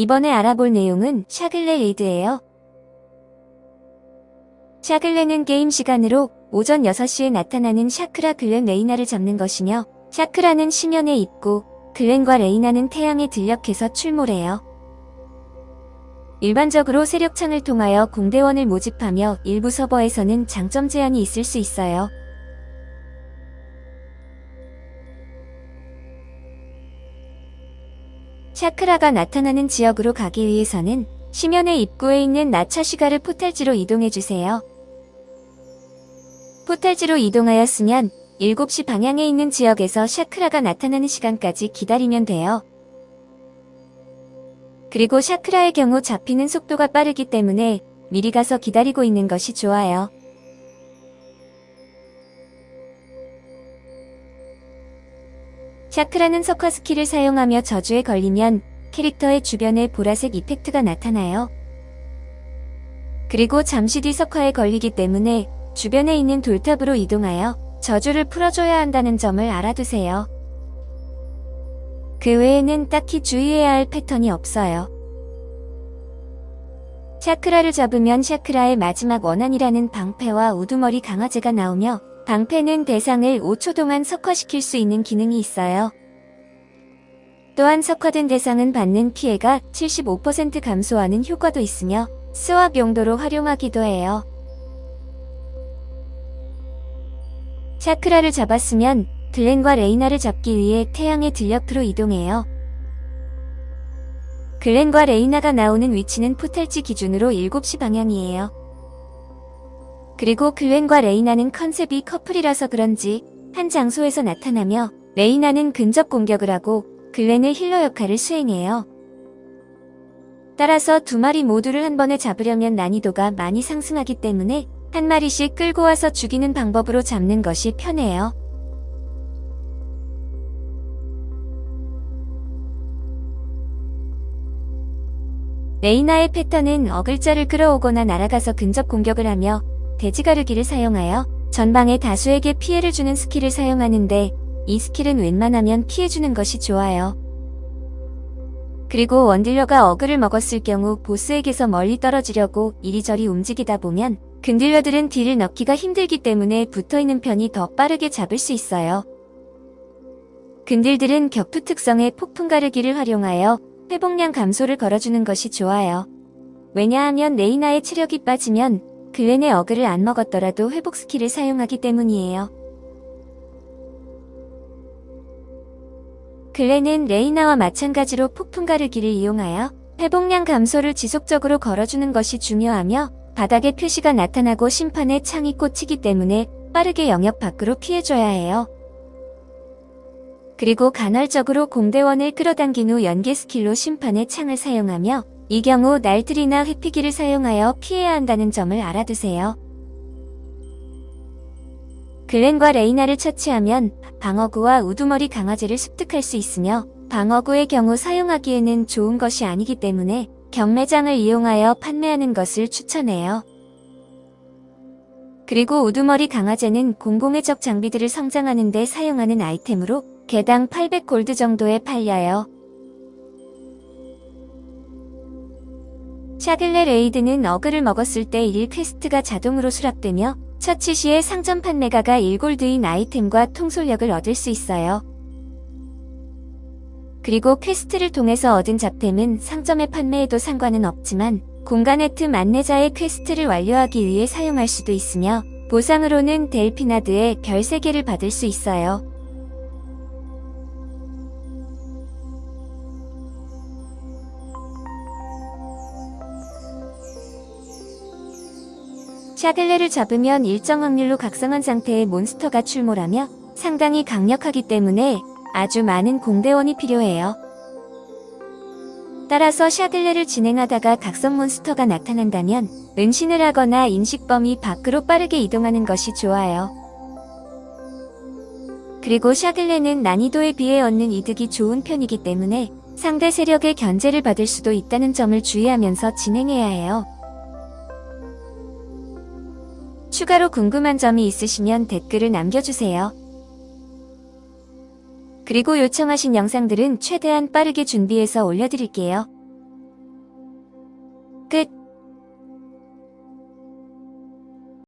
이번에 알아볼 내용은 샤글레 레이드예요. 샤글레는 게임 시간으로 오전 6시에 나타나는 샤크라 글렌 레이나를 잡는 것이며 샤크라는 심연에 있고 글렌과 레이나는 태양의 들녘에서 출몰해요. 일반적으로 세력창을 통하여 공대원을 모집하며 일부 서버에서는 장점 제한이 있을 수 있어요. 샤크라가 나타나는 지역으로 가기 위해서는 심연의 입구에 있는 나차쉬가르 포탈지로 이동해주세요. 포탈지로 이동하였으면 7시 방향에 있는 지역에서 샤크라가 나타나는 시간까지 기다리면 돼요. 그리고 샤크라의 경우 잡히는 속도가 빠르기 때문에 미리 가서 기다리고 있는 것이 좋아요. 샤크라는 석화 스킬을 사용하며 저주에 걸리면 캐릭터의 주변에 보라색 이펙트가 나타나요. 그리고 잠시 뒤 석화에 걸리기 때문에 주변에 있는 돌탑으로 이동하여 저주를 풀어줘야 한다는 점을 알아두세요. 그 외에는 딱히 주의해야 할 패턴이 없어요. 샤크라를 잡으면 샤크라의 마지막 원한이라는 방패와 우두머리 강화제가 나오며 방패는 대상을 5초 동안 석화시킬 수 있는 기능이 있어요. 또한 석화된 대상은 받는 피해가 75% 감소하는 효과도 있으며 스왑 용도로 활용하기도 해요. 샤크라를 잡았으면 글렌과 레이나를 잡기 위해 태양의 들녘으로 이동해요. 글렌과 레이나가 나오는 위치는 포탈지 기준으로 7시 방향이에요. 그리고 글렌과 레이나는 컨셉이 커플이라서 그런지 한 장소에서 나타나며 레이나는 근접 공격을 하고 글렌의 힐러 역할을 수행해요. 따라서 두 마리 모두를 한 번에 잡으려면 난이도가 많이 상승하기 때문에 한 마리씩 끌고 와서 죽이는 방법으로 잡는 것이 편해요. 레이나의 패턴은 어글자를 끌어오거나 날아가서 근접 공격을 하며 대지 가르기를 사용하여 전방에 다수에게 피해를 주는 스킬을 사용하는데 이 스킬은 웬만하면 피해주는 것이 좋아요. 그리고 원딜러가 어글을 먹었을 경우 보스에게서 멀리 떨어지려고 이리저리 움직이다 보면 근딜러들은 딜을 넣기가 힘들기 때문에 붙어있는 편이 더 빠르게 잡을 수 있어요. 근딜들은 격투 특성의 폭풍 가르기를 활용하여 회복량 감소를 걸어주는 것이 좋아요. 왜냐하면 레이나의 체력이 빠지면 글렌의 어그를 안 먹었더라도 회복 스킬을 사용하기 때문이에요. 글렌은 레이나와 마찬가지로 폭풍 가르기를 이용하여 회복량 감소를 지속적으로 걸어주는 것이 중요하며 바닥에 표시가 나타나고 심판의 창이 꽂히기 때문에 빠르게 영역 밖으로 피해줘야 해요. 그리고 간헐적으로 공대원을 끌어당긴 후 연계 스킬로 심판의 창을 사용하며 이 경우 날틀이나 회피기를 사용하여 피해야 한다는 점을 알아두세요. 글렌과 레이나를 처치하면 방어구와 우두머리 강화제를 습득할 수 있으며 방어구의 경우 사용하기에는 좋은 것이 아니기 때문에 경매장을 이용하여 판매하는 것을 추천해요. 그리고 우두머리 강화제는 공공의 적 장비들을 성장하는 데 사용하는 아이템으로 개당 800골드 정도에 팔려요. 샤글레 레이드는 어그를 먹었을 때 1 퀘스트가 자동으로 수락되며 처치 시에 상점 판매가가 1골드인 아이템과 통솔력을 얻을 수 있어요. 그리고 퀘스트를 통해서 얻은 잡템은 상점에 판매해도 상관은 없지만 공간의 틈 안내자의 퀘스트를 완료하기 위해 사용할 수도 있으며 보상으로는 델피나드의 별 3개를 받을 수 있어요. 샤글레를 잡으면 일정 확률로 각성한 상태의 몬스터가 출몰하며 상당히 강력하기 때문에 아주 많은 공대원이 필요해요. 따라서 샤들레를 진행하다가 각성 몬스터가 나타난다면 은신을 하거나 인식 범위 밖으로 빠르게 이동하는 것이 좋아요. 그리고 샤들레는 난이도에 비해 얻는 이득이 좋은 편이기 때문에 상대 세력의 견제를 받을 수도 있다는 점을 주의하면서 진행해야 해요. 추가로 궁금한 점이 있으시면 댓글을 남겨주세요. 그리고 요청하신 영상들은 최대한 빠르게 준비해서 올려드릴게요. 끝.